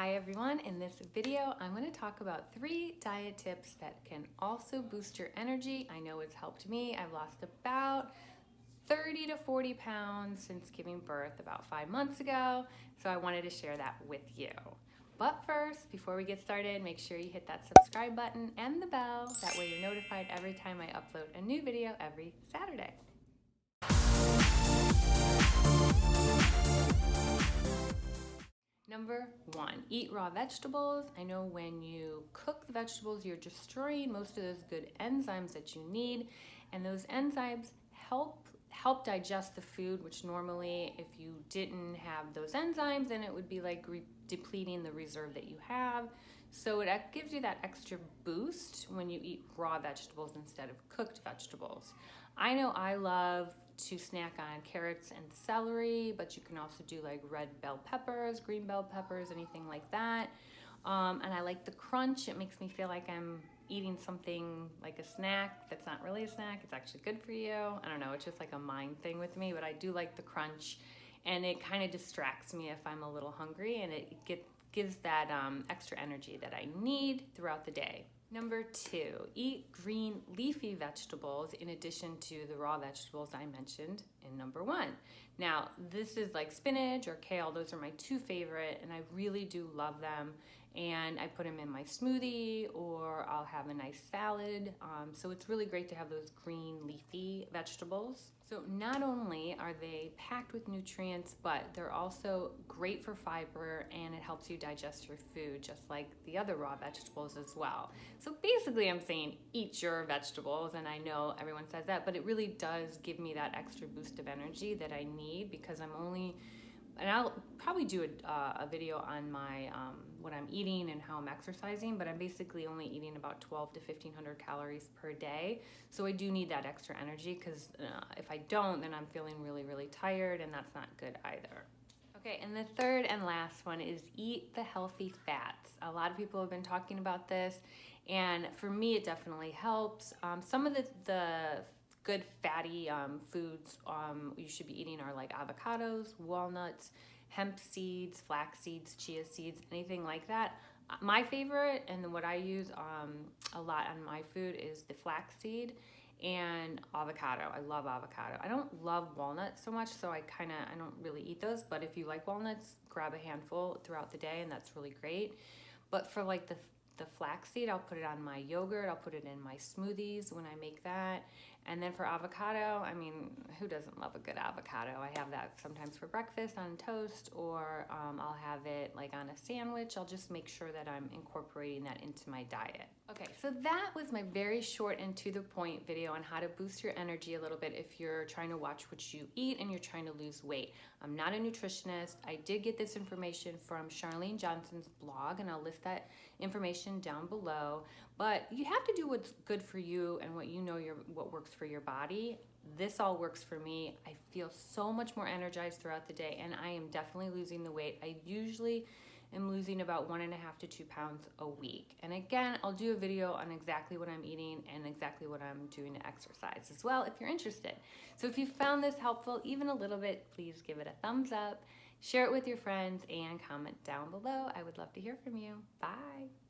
Hi everyone, in this video I'm going to talk about three diet tips that can also boost your energy. I know it's helped me. I've lost about 30 to 40 pounds since giving birth about five months ago, so I wanted to share that with you. But first, before we get started, make sure you hit that subscribe button and the bell. That way you're notified every time I upload a new video every Saturday. Number one, eat raw vegetables. I know when you cook the vegetables, you're destroying most of those good enzymes that you need, and those enzymes help help digest the food, which normally if you didn't have those enzymes, then it would be like depleting the reserve that you have. So it gives you that extra boost when you eat raw vegetables instead of cooked vegetables. I know I love to snack on carrots and celery, but you can also do like red bell peppers, green bell peppers, anything like that. Um, and I like the crunch. It makes me feel like I'm eating something like a snack that's not really a snack. It's actually good for you. I don't know. It's just like a mind thing with me, but I do like the crunch and it kind of distracts me if I'm a little hungry and it get, gives that um, extra energy that I need throughout the day. Number two, eat green leafy vegetables in addition to the raw vegetables I mentioned in number one. Now, this is like spinach or kale. Those are my two favorite and I really do love them. And I put them in my smoothie or I'll have a nice salad. Um, so it's really great to have those green leafy vegetables. So not only are they packed with nutrients, but they're also great for fiber and it helps you digest your food just like the other raw vegetables as well. So basically I'm saying eat your vegetables and I know everyone says that, but it really does give me that extra boost of energy that I need because I'm only and I'll probably do a, uh, a video on my um, what I'm eating and how I'm exercising, but I'm basically only eating about 12 to 1500 calories per day. So I do need that extra energy because uh, if I don't, then I'm feeling really, really tired and that's not good either. Okay, and the third and last one is eat the healthy fats. A lot of people have been talking about this, and for me, it definitely helps. Um, some of the, the good fatty um, foods um, you should be eating are like avocados, walnuts, hemp seeds, flax seeds, chia seeds, anything like that. My favorite and what I use um, a lot on my food is the flax seed and avocado. I love avocado. I don't love walnuts so much, so I kind of, I don't really eat those, but if you like walnuts, grab a handful throughout the day and that's really great. But for like the the flaxseed, I'll put it on my yogurt, I'll put it in my smoothies when I make that. And then for avocado, I mean, who doesn't love a good avocado? I have that sometimes for breakfast on toast, or um, I'll have it like on a sandwich. I'll just make sure that I'm incorporating that into my diet. Okay, so that was my very short and to the point video on how to boost your energy a little bit if you're trying to watch what you eat and you're trying to lose weight. I'm not a nutritionist. I did get this information from Charlene Johnson's blog, and I'll list that information down below. But you have to do what's good for you and what you know your what works for your body. This all works for me. I feel so much more energized throughout the day, and I am definitely losing the weight. I usually am losing about one and a half to two pounds a week. And again, I'll do a video on exactly what I'm eating and exactly what I'm doing to exercise as well if you're interested. So if you found this helpful even a little bit, please give it a thumbs up, share it with your friends, and comment down below. I would love to hear from you. Bye.